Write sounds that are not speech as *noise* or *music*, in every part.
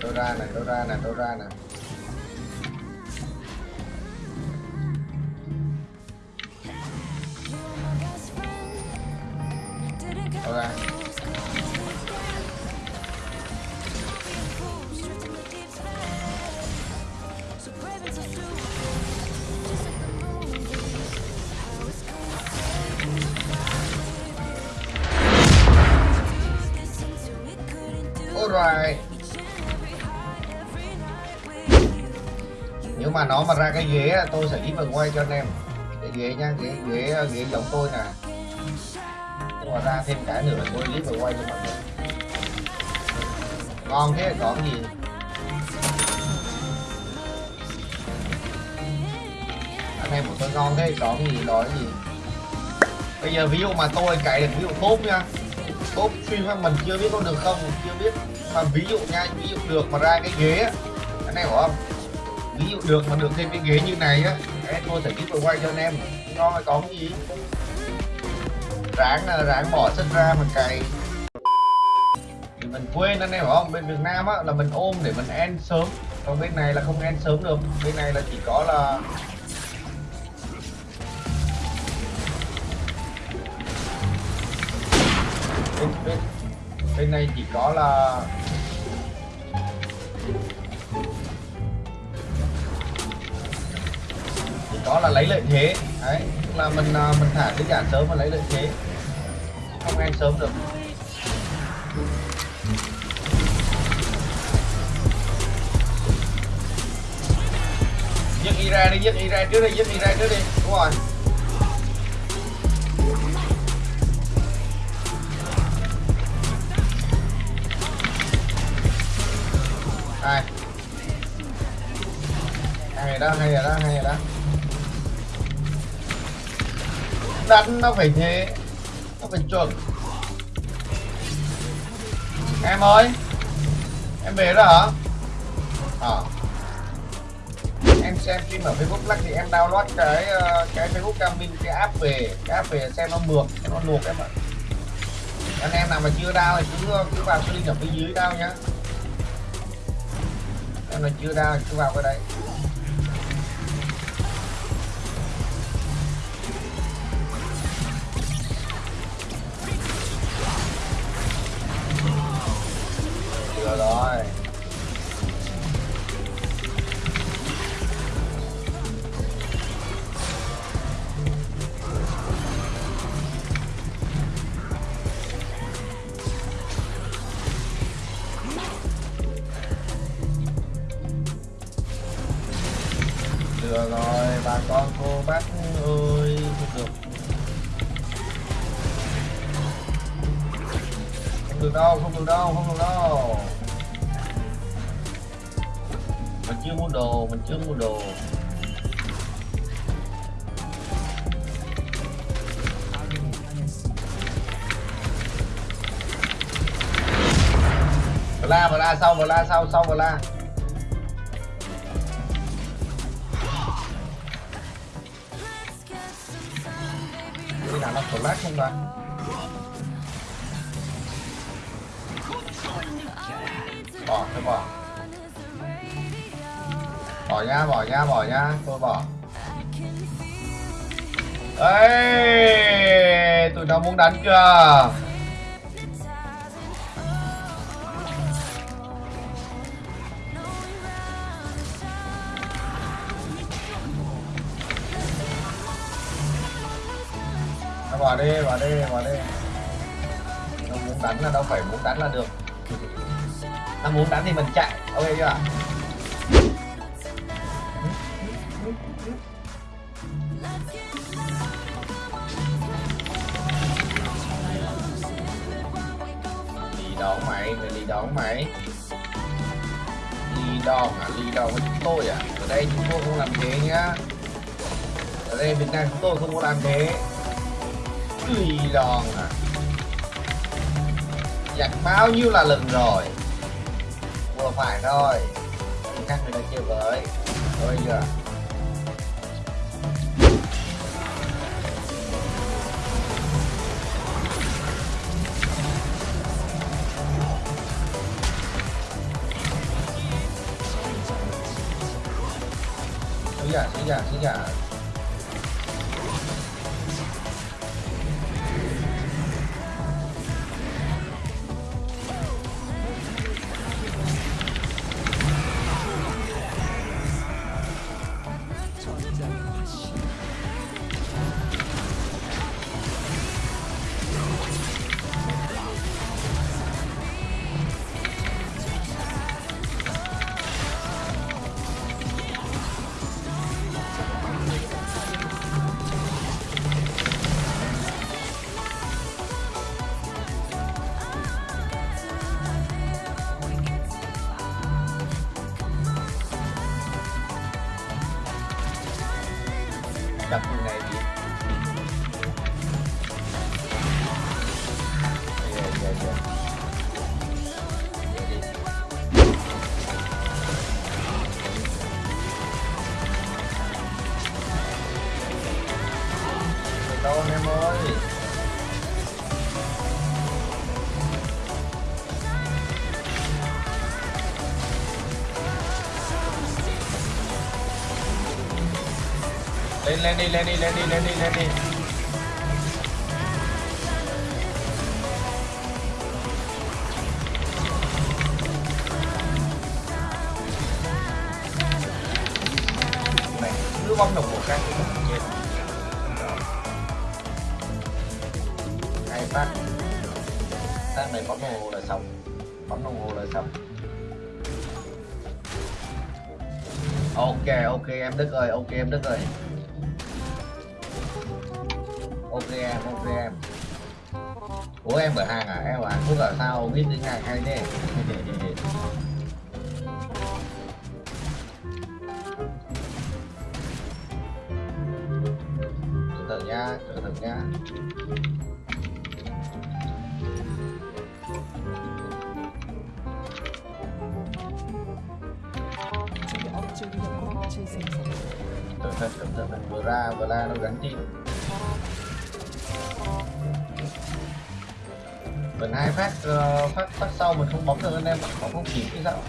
tôi ra này tôi ra này tôi ra này tôi ra. Alright mà nó mà ra cái ghế tôi sẽ ít vào quay cho anh em. Cái ghế nha ghế ghế ghế giống tôi nè. Nhưng mà ra thêm cái nữa là tôi clip vào quay cho mọi người. Ngon thế có gì? Anh em của tôi ngon thế có gì đó gì? Bây giờ ví dụ mà tôi cày được ví dụ tốt nha. Tốt stream mình chưa biết có được không, chưa biết. Mà ví dụ nha, ví dụ được mà ra cái ghế á, anh em hiểu không? Được mà được thêm cái ghế như này á em tôi sẽ giúp quay cho anh em. Ngon hay có cái gì? Ráng là ráng bỏ sức ra mà cày thì mình quên anh em hiểu không? Bên Việt Nam á là mình ôm để mình end sớm. Còn bên này là không end sớm được. Bên này là chỉ có là bên, bên, bên này chỉ có là đó là lấy lợi thế. Đấy tức là mình à, mình thả cái giản sớm và lấy lợi thế. Không ăn sớm được. Giết y ra đi, giết y ra trước đi, giết y ra trước đi. Đúng rồi. Hai hay rồi đó, hay rồi đó, hay rồi đó đánh nó phải thế, nó phải chuẩn. Em ơi, em về đó hả? À. em xem phim ở Facebook lắc thì em download cái ờ, cái Facebook Camin cái app về, cái app về xem nó mượt, xem nó luộc em ạ. Anh em nào mà chưa đau thì cứ cứ vào cái link ở phía dưới đau nhá. Em nào chưa đau thì cứ vào cái đấy rồi rồi Được rồi, bà con cô bác ơi, không được. Không được đâu, không được đâu, không được đâu. Mình chưa mua đồ, mình chưa mua đồ. vừa la, vừa la sau, vừa la sau, sau vừa la. đi nào nó lát không ta? Bỏ, cái bỏ. Bỏ nha, bỏ nha, bỏ nha, tôi bỏ. ấy tụi nó muốn đánh chưa? Nó bỏ đi, bỏ đi, bỏ đi. Nó muốn đánh là đâu phải muốn đánh là được. Nó muốn đánh thì mình chạy, ok chưa đón mày, mày đi đón mày. Đi đón à, đi đón với chúng tôi à? Ở đây chúng tôi không làm thế nhá. Ở đây Việt Nam chúng tôi không có làm thế. đi đòn à Giặt bao nhiêu là lần rồi Vừa phải thôi Các người đã chơi với Thôi chưa 谁敢谁敢 Lên lên đi lên đi lên đi lên đi lên đi. Này cứ bấm đồng một cái thì chết phát. Phát này bấm đồng hồ là xong. Bấm đồng hồ là xong. Ok ok, em Đức ơi, ok, em Đức ơi ok em Ủa em ở hàng à? Em ở Hàn Quốc ở sao biết tiếng Hàn hay thế? *laughs* Từ từ nha, từ từ nha Cẩn thận, cẩn thận, vừa ra, vừa ra nó gắn tim mình hai phát uh, phát phát sau mình không bóng được anh em bóng không kịp cái sao?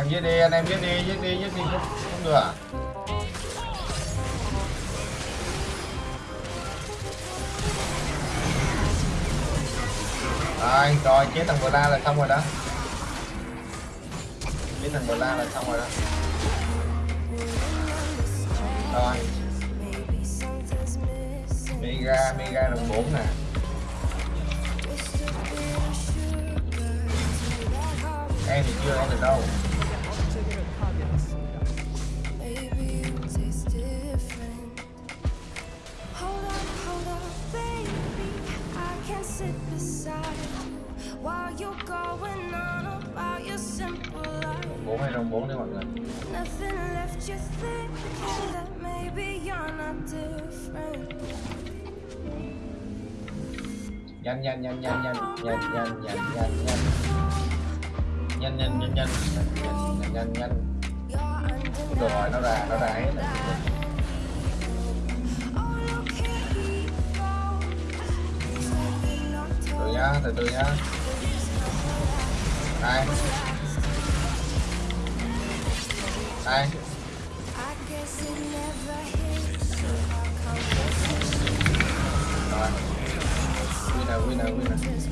Em giết đi anh em giết đi giết đi giết đi không, không được à? Rồi rồi chế thằng bờ là xong rồi đó. Chế thằng bờ là xong rồi đó. Rồi. Mega mega đồng bốn nè. Em thì chưa em được đâu. Bốn hay đồng bốn đấy mọi người nhanh nhanh nhanh nhanh nhanh nhanh nhanh nhanh nhanh nhanh nhanh nhanh nhanh nhanh nhanh nhanh nhanh nhanh được rồi nó ra nó ra hết rồi từ từ nhá. Đây. Đây. Rồi. Winner winner winner.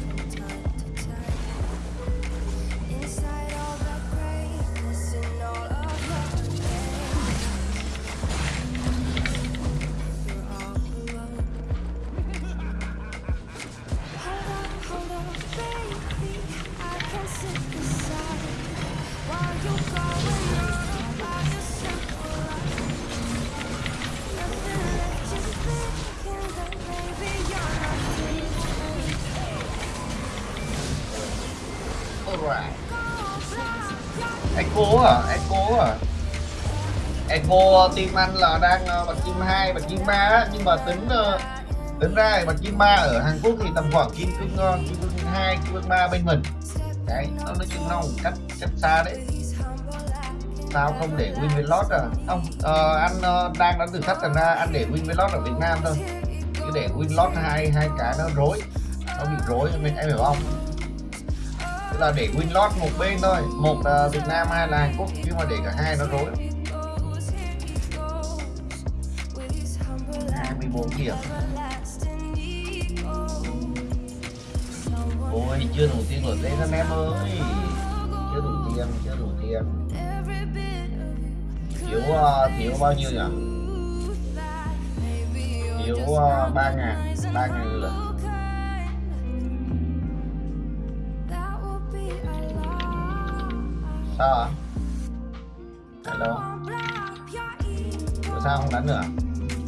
Alright echo à echo à Echo team anh là đang ờ, bạch kim 2, bạch kim 3 á, nhưng mà tính ờ, tính ra bạch kim 3 ở Hàn Quốc thì tầm khoảng kim cương ờ, kim cương 2, kim cương 3 bên mình. Đấy, nó nói chung nó cách cách xa đấy. Sao không để win với lót à? Không, ờ, anh ờ, đang đã thử thách thành ra anh để win với lót ở Việt Nam thôi. Chứ để win lót hai hai cái nó rối, nó bị rối nên em hiểu không? Tức là để win lót một bên thôi, một là Việt Nam hai là Hàn Quốc, nhưng mà để cả hai nó rối. 24 điểm Ôi chưa đủ tiền rồi tên anh em ơi Chưa đủ tiền, chưa đủ tiền Thiếu, uh, thiếu bao nhiêu nhỉ? Thiếu à, uh, 3 ngàn, 3 ngàn lượt Sao ạ? Hello Tại sao không đánh nữa?